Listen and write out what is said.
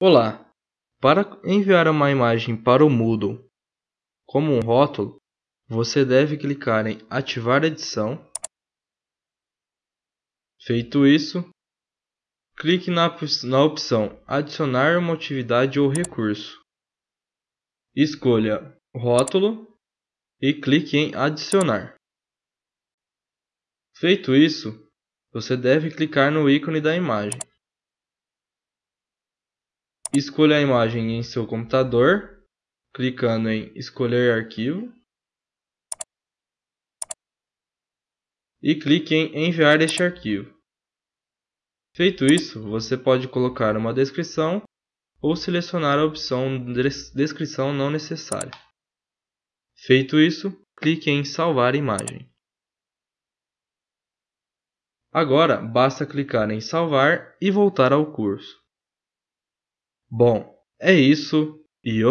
Olá! Para enviar uma imagem para o Moodle como um rótulo, você deve clicar em Ativar edição. Feito isso, clique na opção Adicionar uma atividade ou recurso. Escolha Rótulo e clique em Adicionar. Feito isso, você deve clicar no ícone da imagem. Escolha a imagem em seu computador, clicando em Escolher arquivo. E clique em Enviar este arquivo. Feito isso, você pode colocar uma descrição ou selecionar a opção Descrição não necessária. Feito isso, clique em Salvar imagem. Agora basta clicar em Salvar e voltar ao curso. Bom, é isso. E